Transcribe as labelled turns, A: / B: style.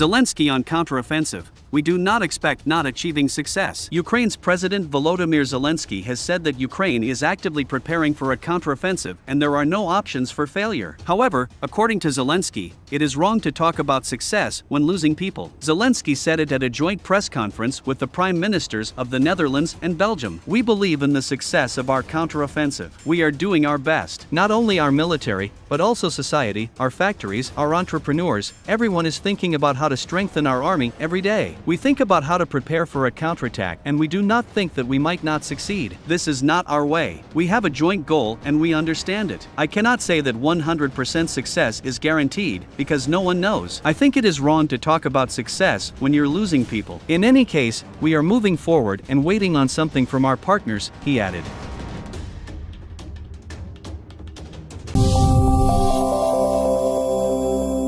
A: Zelensky on counteroffensive. We do not expect not achieving success. Ukraine's President Volodymyr Zelensky has said that Ukraine is actively preparing for a counteroffensive and there are no options for failure. However, according to Zelensky, it is wrong to talk about success when losing people. Zelensky said it at a joint press conference with the prime ministers of the Netherlands and Belgium. We believe in the success of our counteroffensive. We are doing our best. Not only our military, but also society, our factories, our entrepreneurs, everyone is thinking about how to strengthen our army every day. We think about how to prepare for a counterattack and we do not think that we might not succeed. This is not our way. We have a joint goal and we understand it. I cannot say that 100% success is guaranteed because no one knows. I think it is wrong to talk about success when you're losing people. In any case, we are moving forward and waiting on something from our partners, he added.